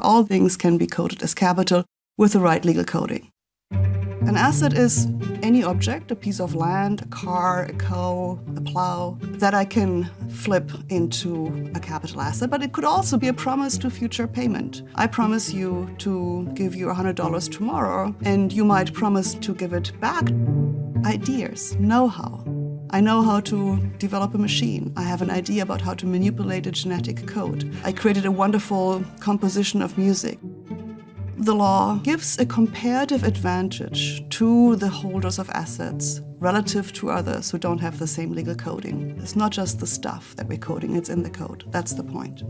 All things can be coded as capital with the right legal coding. An asset is any object, a piece of land, a car, a cow, a plow, that I can flip into a capital asset, but it could also be a promise to future payment. I promise you to give you $100 tomorrow, and you might promise to give it back. Ideas, know-how. I know how to develop a machine. I have an idea about how to manipulate a genetic code. I created a wonderful composition of music. The law gives a comparative advantage to the holders of assets relative to others who don't have the same legal coding. It's not just the stuff that we're coding, it's in the code. That's the point.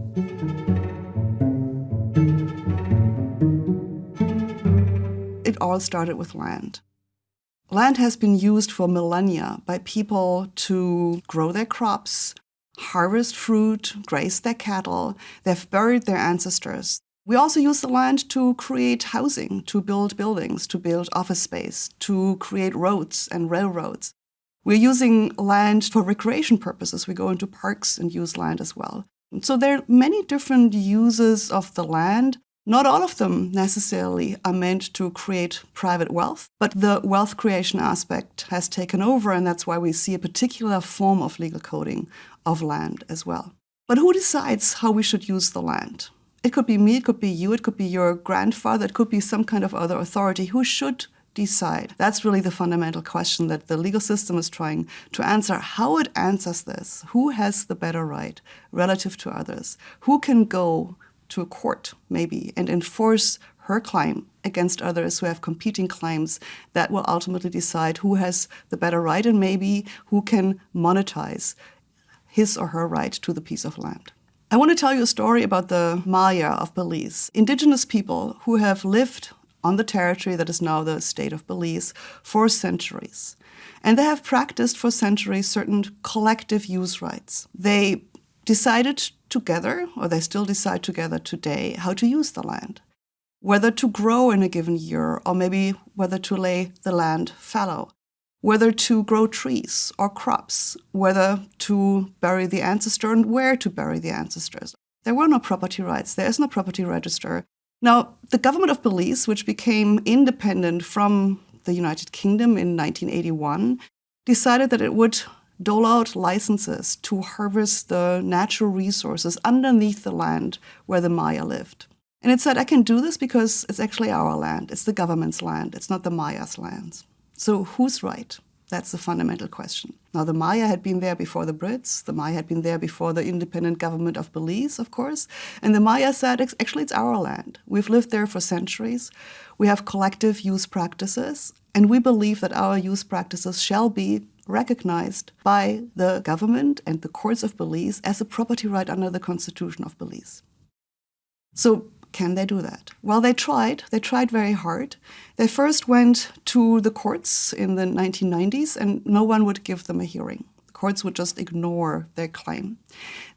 It all started with land. Land has been used for millennia by people to grow their crops, harvest fruit, graze their cattle. They've buried their ancestors. We also use the land to create housing, to build buildings, to build office space, to create roads and railroads. We're using land for recreation purposes. We go into parks and use land as well. So there are many different uses of the land. Not all of them necessarily are meant to create private wealth, but the wealth creation aspect has taken over, and that's why we see a particular form of legal coding of land as well. But who decides how we should use the land? It could be me, it could be you, it could be your grandfather, it could be some kind of other authority. Who should decide? That's really the fundamental question that the legal system is trying to answer. How it answers this? Who has the better right relative to others? Who can go to a court, maybe, and enforce her claim against others who have competing claims that will ultimately decide who has the better right and maybe who can monetize his or her right to the piece of land. I want to tell you a story about the Maya of Belize, indigenous people who have lived on the territory that is now the state of Belize for centuries. And they have practiced for centuries certain collective use rights. They decided together, or they still decide together today, how to use the land. Whether to grow in a given year, or maybe whether to lay the land fallow whether to grow trees or crops, whether to bury the ancestor and where to bury the ancestors. There were no property rights, there is no property register. Now, the government of Belize, which became independent from the United Kingdom in 1981, decided that it would dole out licenses to harvest the natural resources underneath the land where the Maya lived. And it said, I can do this because it's actually our land. It's the government's land. It's not the Maya's lands. So who's right? That's the fundamental question. Now, the Maya had been there before the Brits. The Maya had been there before the independent government of Belize, of course. And the Maya said, actually, it's our land. We've lived there for centuries. We have collective use practices. And we believe that our use practices shall be recognized by the government and the courts of Belize as a property right under the Constitution of Belize. So can they do that? Well, they tried. They tried very hard. They first went to the courts in the 1990s, and no one would give them a hearing. The courts would just ignore their claim.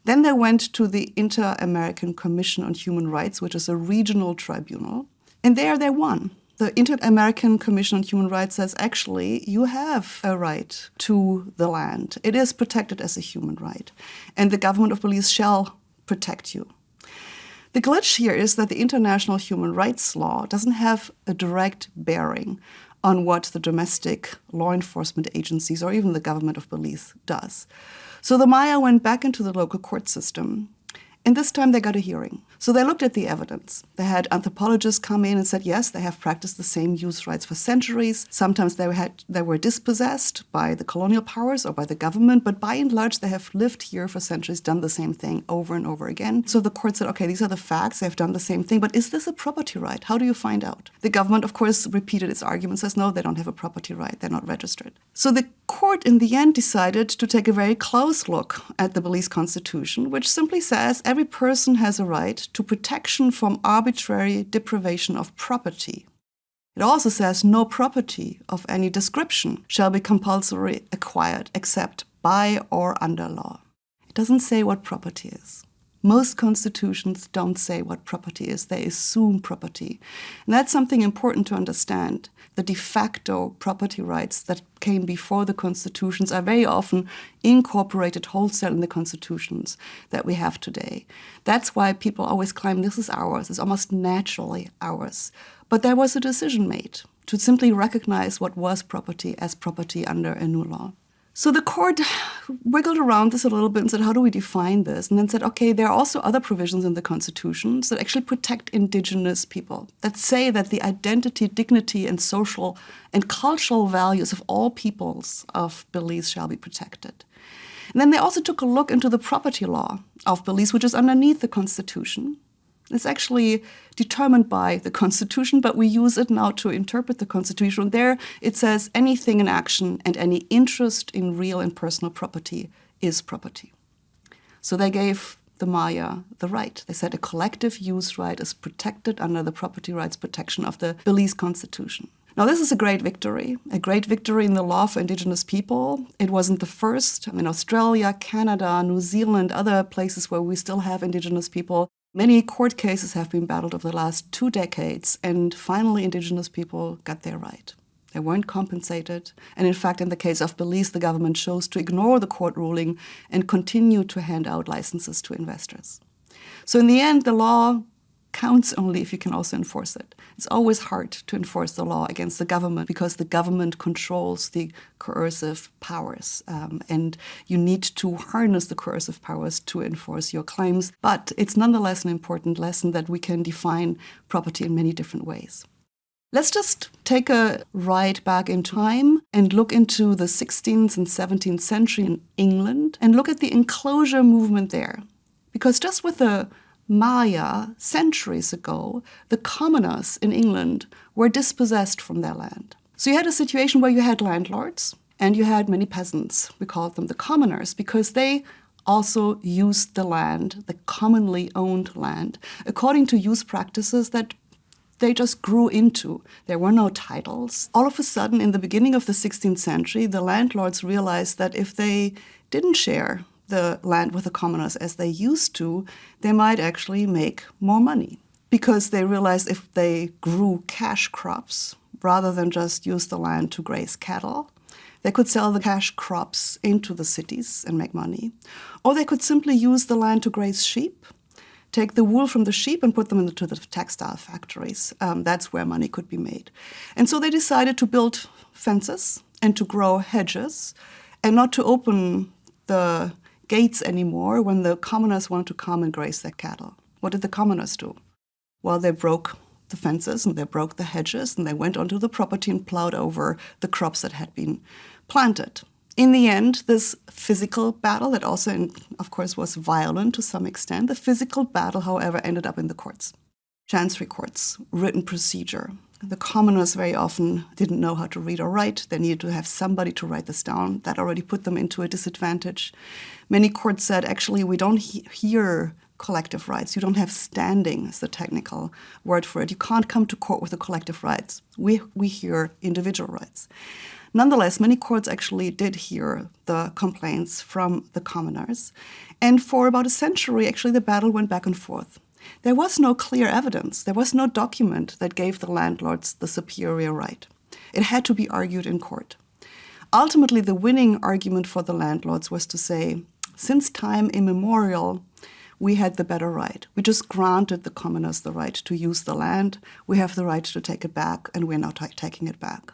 Then they went to the Inter American Commission on Human Rights, which is a regional tribunal, and there they won. The Inter American Commission on Human Rights says actually you have a right to the land. It is protected as a human right, and the government of Belize shall protect you. The glitch here is that the international human rights law doesn't have a direct bearing on what the domestic law enforcement agencies or even the government of Belize does. So the Maya went back into the local court system and this time they got a hearing. So they looked at the evidence. They had anthropologists come in and said, yes, they have practiced the same use rights for centuries. Sometimes they, had, they were dispossessed by the colonial powers or by the government, but by and large, they have lived here for centuries, done the same thing over and over again. So the court said, okay, these are the facts, they've done the same thing, but is this a property right? How do you find out? The government, of course, repeated its argument, says, no, they don't have a property right, they're not registered. So the court, in the end, decided to take a very close look at the Belize Constitution, which simply says person has a right to protection from arbitrary deprivation of property. It also says no property of any description shall be compulsory acquired except by or under law. It doesn't say what property is. Most constitutions don't say what property is, they assume property. And that's something important to understand. The de facto property rights that came before the constitutions are very often incorporated wholesale in the constitutions that we have today. That's why people always claim this is ours, it's almost naturally ours. But there was a decision made to simply recognize what was property as property under a new law. So the court wiggled around this a little bit and said, how do we define this? And then said, okay, there are also other provisions in the constitutions that actually protect indigenous people, that say that the identity, dignity, and social and cultural values of all peoples of Belize shall be protected. And then they also took a look into the property law of Belize, which is underneath the constitution. It's actually determined by the Constitution, but we use it now to interpret the Constitution. There it says anything in action and any interest in real and personal property is property. So they gave the Maya the right. They said a collective use right is protected under the property rights protection of the Belize Constitution. Now, this is a great victory, a great victory in the law for indigenous people. It wasn't the first. I mean, Australia, Canada, New Zealand, other places where we still have indigenous people Many court cases have been battled over the last two decades, and finally indigenous people got their right. They weren't compensated, and in fact, in the case of Belize, the government chose to ignore the court ruling and continue to hand out licenses to investors. So in the end, the law counts only if you can also enforce it. It's always hard to enforce the law against the government because the government controls the coercive powers. Um, and you need to harness the coercive powers to enforce your claims. But it's nonetheless an important lesson that we can define property in many different ways. Let's just take a ride back in time and look into the 16th and 17th century in England and look at the enclosure movement there. Because just with the Maya, centuries ago, the commoners in England were dispossessed from their land. So you had a situation where you had landlords and you had many peasants. We called them the commoners because they also used the land, the commonly owned land, according to use practices that they just grew into. There were no titles. All of a sudden, in the beginning of the 16th century, the landlords realized that if they didn't share the land with the commoners as they used to, they might actually make more money because they realized if they grew cash crops rather than just use the land to graze cattle, they could sell the cash crops into the cities and make money. Or they could simply use the land to graze sheep, take the wool from the sheep and put them into the textile factories. Um, that's where money could be made. And so they decided to build fences and to grow hedges and not to open the gates anymore when the commoners wanted to come and graze their cattle. What did the commoners do? Well, they broke the fences and they broke the hedges and they went onto the property and plowed over the crops that had been planted. In the end, this physical battle that also, of course, was violent to some extent, the physical battle, however, ended up in the courts. Chancery courts, written procedure, the commoners very often didn't know how to read or write. They needed to have somebody to write this down. That already put them into a disadvantage. Many courts said, actually, we don't he hear collective rights. You don't have standing, is the technical word for it. You can't come to court with the collective rights. We, we hear individual rights. Nonetheless, many courts actually did hear the complaints from the commoners. And for about a century, actually, the battle went back and forth. There was no clear evidence. There was no document that gave the landlords the superior right. It had to be argued in court. Ultimately, the winning argument for the landlords was to say, since time immemorial, we had the better right. We just granted the commoners the right to use the land. We have the right to take it back, and we're now taking it back.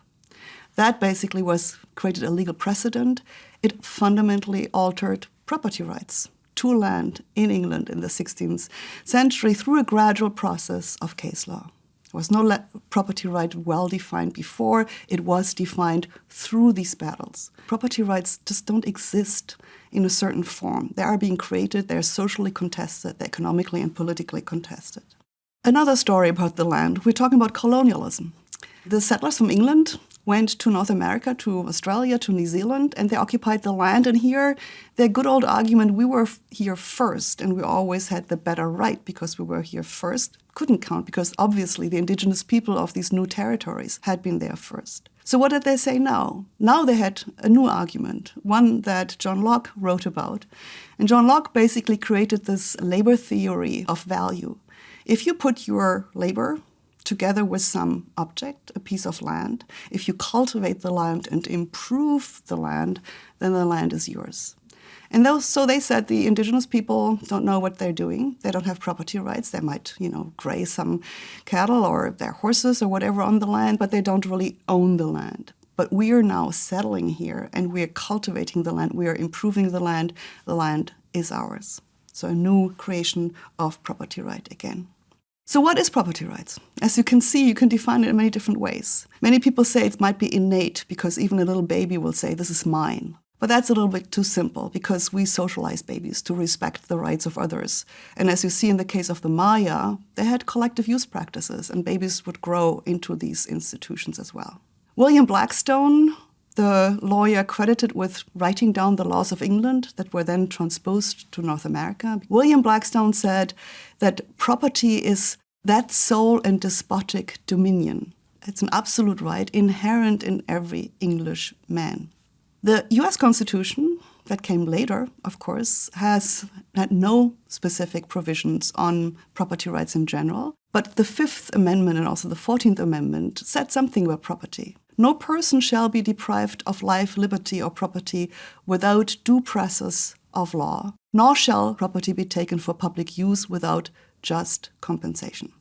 That basically was created a legal precedent. It fundamentally altered property rights to land in England in the 16th century through a gradual process of case law. There was no property right well defined before, it was defined through these battles. Property rights just don't exist in a certain form. They are being created, they're socially contested, they're economically and politically contested. Another story about the land, we're talking about colonialism. The settlers from England went to North America, to Australia, to New Zealand, and they occupied the land. And here, their good old argument, we were here first, and we always had the better right because we were here first, couldn't count because obviously the indigenous people of these new territories had been there first. So what did they say now? Now they had a new argument, one that John Locke wrote about. And John Locke basically created this labor theory of value. If you put your labor together with some object, a piece of land, if you cultivate the land and improve the land, then the land is yours. And those, so they said the indigenous people don't know what they're doing. They don't have property rights. They might, you know, graze some cattle or their horses or whatever on the land, but they don't really own the land. But we are now settling here and we are cultivating the land. We are improving the land. The land is ours. So a new creation of property right again. So what is property rights? As you can see, you can define it in many different ways. Many people say it might be innate because even a little baby will say, this is mine. But that's a little bit too simple because we socialize babies to respect the rights of others. And as you see in the case of the Maya, they had collective use practices and babies would grow into these institutions as well. William Blackstone, the lawyer credited with writing down the laws of England that were then transposed to North America, William Blackstone said that property is that sole and despotic dominion. It's an absolute right inherent in every English man. The US Constitution, that came later, of course, has had no specific provisions on property rights in general. But the Fifth Amendment and also the Fourteenth Amendment said something about property. No person shall be deprived of life, liberty, or property without due process of law, nor shall property be taken for public use without just compensation.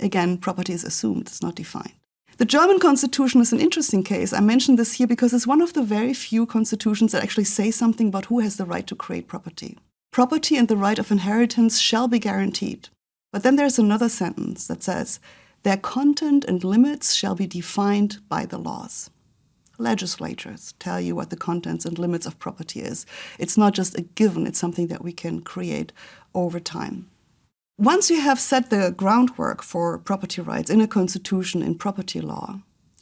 Again, property is assumed, it's not defined. The German constitution is an interesting case. I mention this here because it's one of the very few constitutions that actually say something about who has the right to create property. Property and the right of inheritance shall be guaranteed. But then there's another sentence that says, their content and limits shall be defined by the laws. Legislatures tell you what the contents and limits of property is. It's not just a given, it's something that we can create over time. Once you have set the groundwork for property rights in a constitution in property law,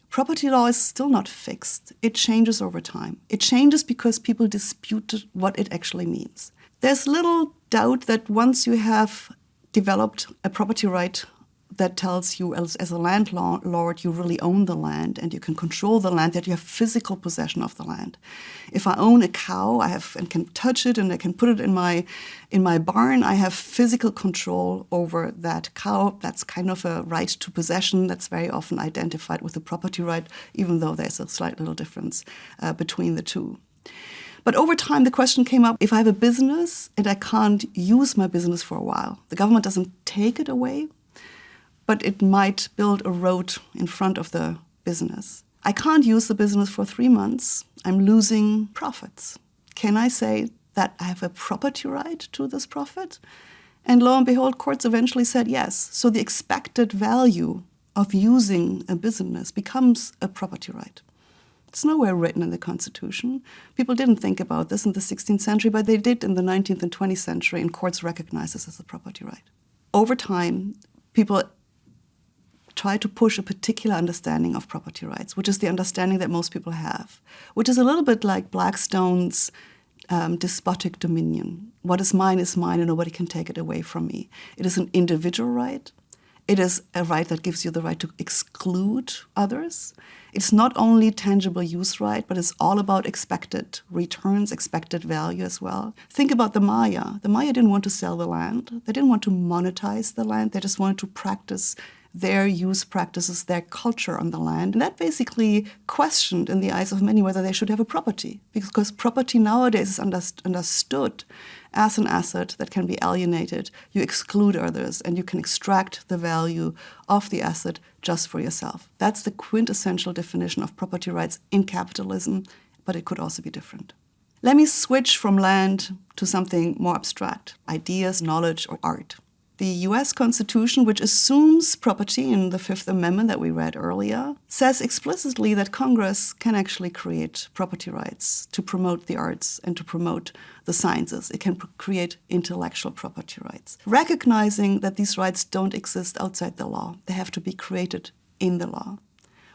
property law is still not fixed. It changes over time. It changes because people dispute what it actually means. There's little doubt that once you have developed a property right that tells you as, as, a landlord you really own the land and you can control the land, that you have physical possession of the land. If I own a cow, I have and can touch it and I can put it in my in my barn, I have physical control over that cow. That's kind of a right to possession that's very often identified with the property right, even though there's a slight little difference uh, between the two. But over time, the question came up, if I have a business and I can't use my business for a while, the government doesn't take it away, but it might build a road in front of the business. I can't use the business for three months. I'm losing profits. Can I say that I have a property right to this profit? And lo and behold, courts eventually said yes. So the expected value of using a business becomes a property right. It's nowhere written in the Constitution. People didn't think about this in the 16th century, but they did in the 19th and 20th century, and courts recognized this as a property right. Over time, people try to push a particular understanding of property rights, which is the understanding that most people have, which is a little bit like Blackstone's um, despotic dominion. What is mine is mine and nobody can take it away from me. It is an individual right. It is a right that gives you the right to exclude others. It's not only tangible use right, but it's all about expected returns, expected value as well. Think about the Maya. The Maya didn't want to sell the land. They didn't want to monetize the land. They just wanted to practice their use practices, their culture on the land. And that basically questioned in the eyes of many whether they should have a property, because property nowadays is understood as an asset that can be alienated. You exclude others and you can extract the value of the asset just for yourself. That's the quintessential definition of property rights in capitalism, but it could also be different. Let me switch from land to something more abstract, ideas, knowledge, or art. The US Constitution, which assumes property in the Fifth Amendment that we read earlier, says explicitly that Congress can actually create property rights to promote the arts and to promote the sciences. It can create intellectual property rights, recognizing that these rights don't exist outside the law. They have to be created in the law.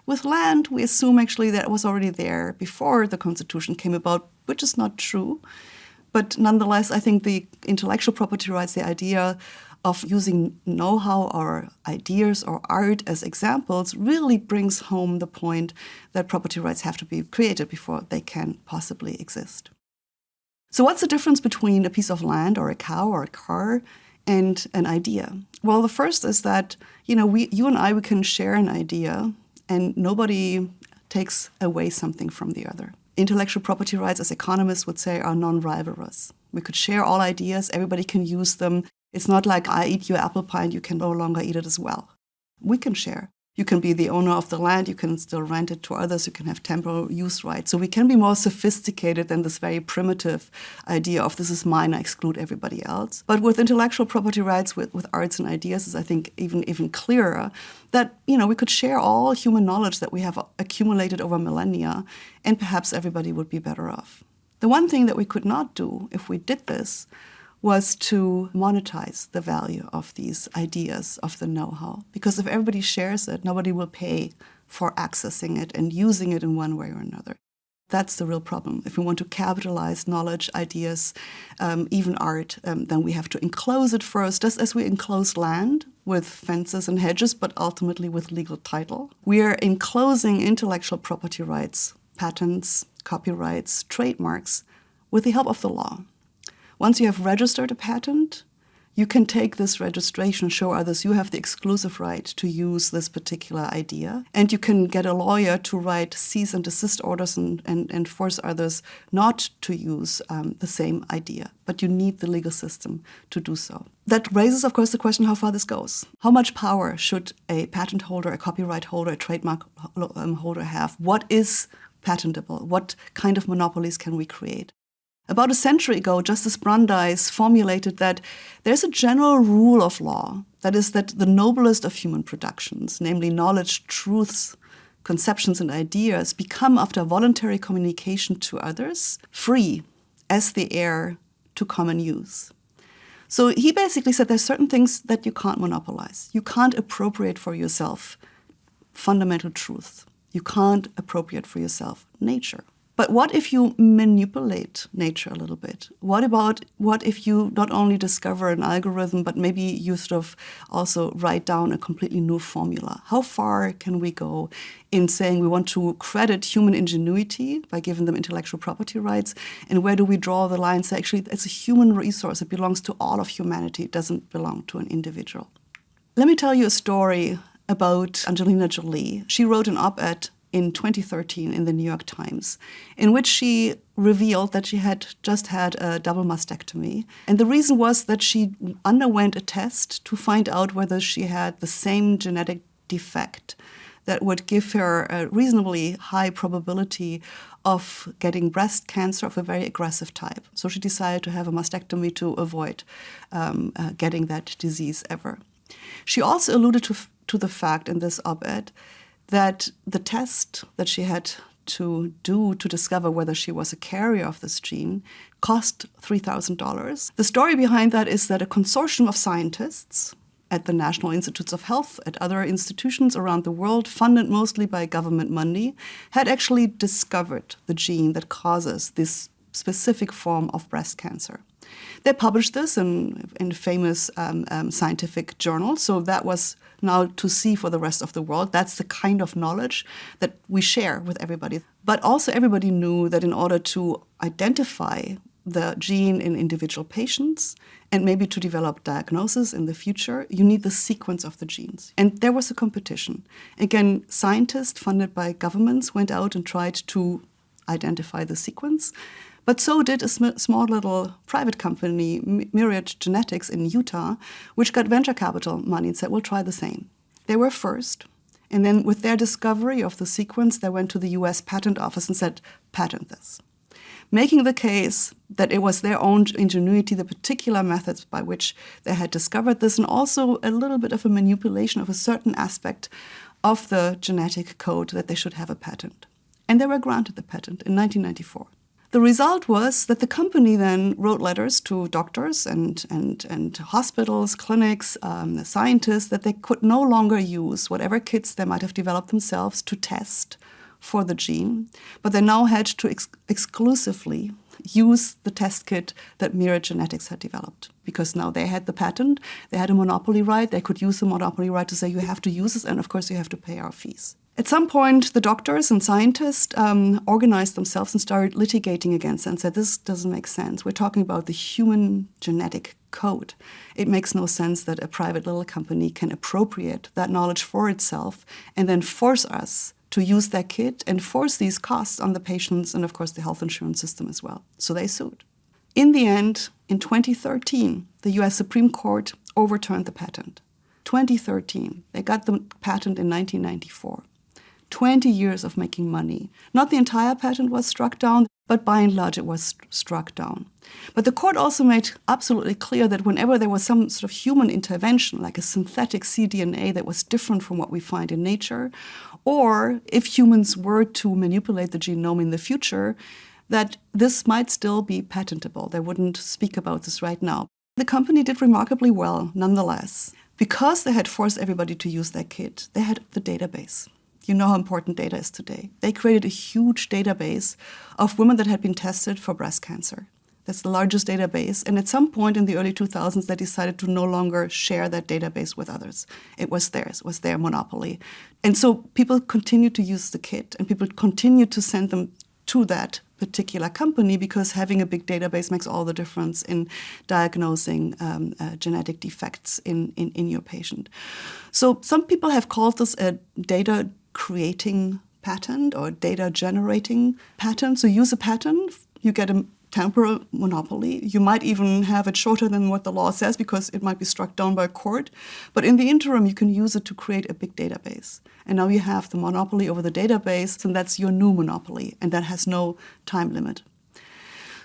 With land, we assume actually that it was already there before the Constitution came about, which is not true But nonetheless, I think the intellectual property rights, the idea of using know how or ideas or art as examples really brings home the point that property rights have to be created before they can possibly exist. So, what's the difference between a piece of land or a cow or a car and an idea? Well, the first is that you know we, you and I, we can share an idea, and nobody takes away something from the other. Intellectual property rights, as economists would say, are non-rivalrous. We could share all ideas; everybody can use them. It's not like I eat your apple pie and you can no longer eat it as well. We can share. You can be the owner of the land, you can still rent it to others, you can have temporal use rights. So we can be more sophisticated than this very primitive idea of this is mine, I exclude everybody else. But with intellectual property rights, with, with arts and ideas, is I think even even clearer that you know we could share all human knowledge that we have accumulated over millennia, and perhaps everybody would be better off. The one thing that we could not do if we did this was to monetize the value of these ideas of the know-how. Because if everybody shares it, nobody will pay for accessing it and using it in one way or another. That's the real problem. If we want to capitalize knowledge, ideas, um, even art, um, then we have to enclose it first, just as we enclose land with fences and hedges, but ultimately with legal title. We are enclosing intellectual property rights, patents, copyrights, trademarks, with the help of the law. Once you have registered a patent, you can take this registration, show others you have the exclusive right to use this particular idea. And you can get a lawyer to write cease and desist orders and, and, and force others not to use um, the same idea. But you need the legal system to do so. That raises, of course, the question how far this goes. How much power should a patent holder, a copyright holder, a trademark um, holder have? What is patentable? What kind of monopolies can we create? About a century ago, Justice Brandeis formulated that there's a general rule of law that is that the noblest of human productions, namely knowledge, truths, conceptions, and ideas, become, after voluntary communication to others, free as the air to common use. So he basically said there's certain things that you can't monopolize. You can't appropriate for yourself fundamental truth. You can't appropriate for yourself nature. But what if you manipulate nature a little bit? What about what if you not only discover an algorithm, but maybe you sort of also write down a completely new formula? How far can we go in saying we want to credit human ingenuity by giving them intellectual property rights? And where do we draw the line? Say, actually, it's a human resource. It belongs to all of humanity. It doesn't belong to an individual. Let me tell you a story about Angelina Jolie. She wrote an op ed in 2013 in the New York Times, in which she revealed that she had just had a double mastectomy. And the reason was that she underwent a test to find out whether she had the same genetic defect that would give her a reasonably high probability of getting breast cancer of a very aggressive type. So she decided to have a mastectomy to avoid um, uh, getting that disease ever. She also alluded to, to the fact in this op ed that the test that she had to do to discover whether she was a carrier of this gene cost $3,000. The story behind that is that a consortium of scientists at the National Institutes of Health, at other institutions around the world, funded mostly by government money, had actually discovered the gene that causes this specific form of breast cancer. They published this in, in famous um, um, scientific journals, so that was now to see for the rest of the world. That's the kind of knowledge that we share with everybody. But also, everybody knew that in order to identify the gene in individual patients and maybe to develop diagnosis in the future, you need the sequence of the genes. And there was a competition. Again, scientists funded by governments went out and tried to identify the sequence. But so did a sm small little private company, Myriad Genetics in Utah, which got venture capital money and said, we'll try the same. They were first. And then with their discovery of the sequence, they went to the US Patent Office and said, patent this. Making the case that it was their own ingenuity, the particular methods by which they had discovered this, and also a little bit of a manipulation of a certain aspect of the genetic code that they should have a patent. And they were granted the patent in 1994. The result was that the company then wrote letters to doctors and, and, and hospitals, clinics, um, scientists that they could no longer use whatever kits they might have developed themselves to test for the gene, but they now had to ex exclusively use the test kit that Myriad Genetics had developed because now they had the patent, they had a monopoly right, they could use the monopoly right to say you have to use this and of course you have to pay our fees. At some point, the doctors and scientists um, organized themselves and started litigating against it and said, this doesn't make sense. We're talking about the human genetic code. It makes no sense that a private little company can appropriate that knowledge for itself and then force us to use their kit and force these costs on the patients and, of course, the health insurance system as well. So they sued. In the end, in 2013, the US Supreme Court overturned the patent. 2013, they got the patent in 1994. 20 years of making money. Not the entire patent was struck down, but by and large it was struck down. But the court also made absolutely clear that whenever there was some sort of human intervention, like a synthetic cDNA that was different from what we find in nature, or if humans were to manipulate the genome in the future, that this might still be patentable. They wouldn't speak about this right now. The company did remarkably well, nonetheless. Because they had forced everybody to use their kit, they had the database. You know how important data is today. They created a huge database of women that had been tested for breast cancer. That's the largest database. And at some point in the early 2000s, they decided to no longer share that database with others. It was theirs, it was their monopoly. And so people continued to use the kit and people continued to send them to that particular company because having a big database makes all the difference in diagnosing um, uh, genetic defects in, in, in your patient. So some people have called this a data creating patent or data generating patent. So use a patent, you get a temporal monopoly. You might even have it shorter than what the law says because it might be struck down by a court. But in the interim, you can use it to create a big database. And now you have the monopoly over the database, and that's your new monopoly, and that has no time limit.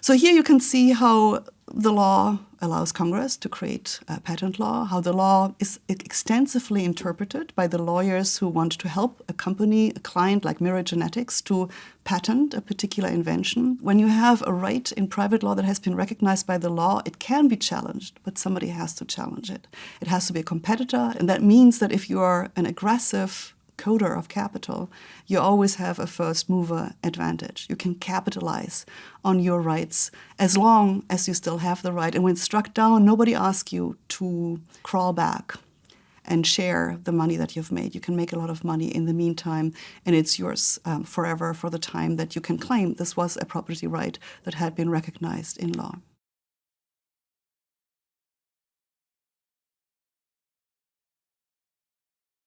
So here you can see how the law allows Congress to create patent law, how the law is extensively interpreted by the lawyers who want to help a company, a client like Myriad Genetics to patent a particular invention. When you have a right in private law that has been recognized by the law, it can be challenged, but somebody has to challenge it. It has to be a competitor, and that means that if you are an aggressive coder of capital, you always have a first mover advantage. You can capitalize on your rights as long as you still have the right. And when struck down, nobody asks you to crawl back and share the money that you've made. You can make a lot of money in the meantime, and it's yours um, forever for the time that you can claim this was a property right that had been recognized in law.